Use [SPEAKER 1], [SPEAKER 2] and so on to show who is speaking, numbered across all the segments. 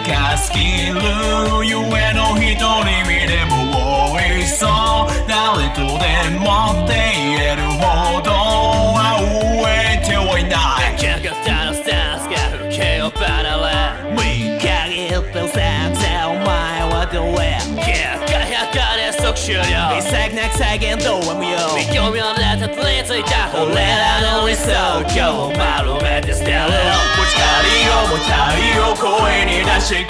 [SPEAKER 1] かスキルゆえの一人身でも多いそう誰とでもって言えるほどは飢えてはいない
[SPEAKER 2] かかったのスタンスが風景を離れ見限った先生お前はどれ輝かれ即終了一切なく再現どうは無用見込みをねたどり着いた俺らの理想今日丸めて捨てる
[SPEAKER 1] 持ち帰りをもたりを声に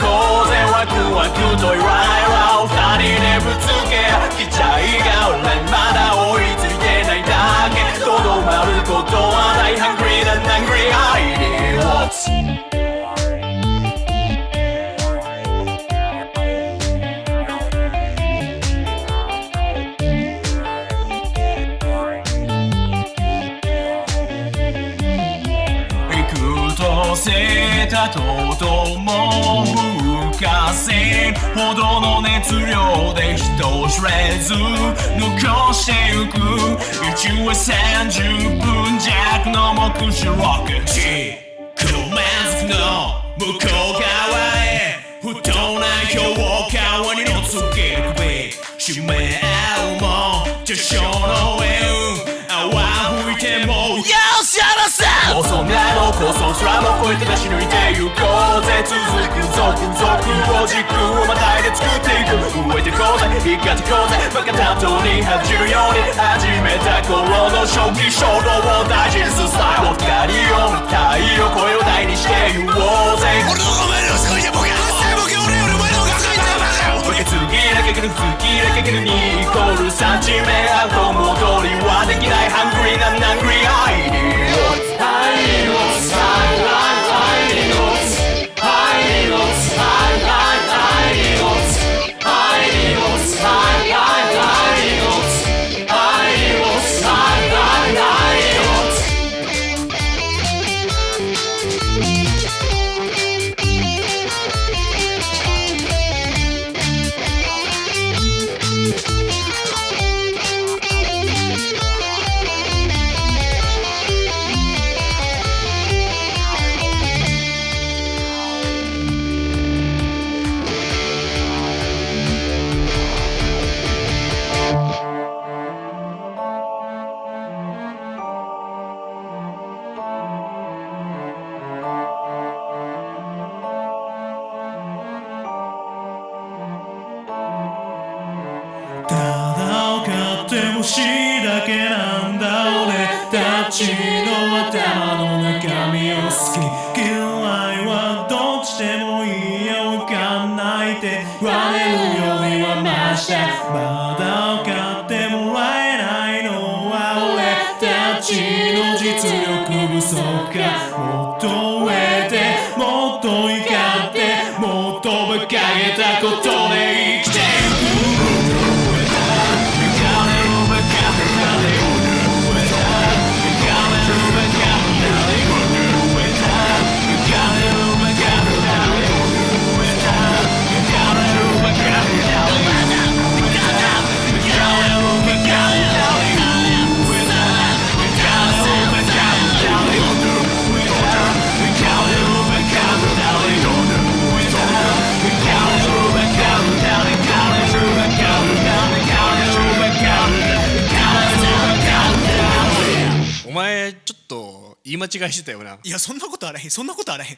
[SPEAKER 1] せたととも吹かせほどの熱量で人知れず残してゆく一応30分弱の目視ロック地区メンズの向こう側へ不当な評価はにのつけるべ締め合うも序章の上泡吹いてもよっしやらせ放送空も越えて出し抜いてゆこうぜ続く続々を軸をまたいで作っていく動いてこうぜ生かってこうぜバカ担当に恥じるように始めた頃の初期衝動を大事にするスタイル光を見たいよ声を大にし
[SPEAKER 3] ただ分かってほしいだけなんだ。俺たちの頭の中身を好き。嫌いはどっちでもいいよ。わかんないって言われるよりはマシだまだ分かってもらえないのは俺たちの実力不足か。
[SPEAKER 4] 前ちょっと言い間違いしてたよな。い
[SPEAKER 5] やそんなことあらへんそんなことあらへん。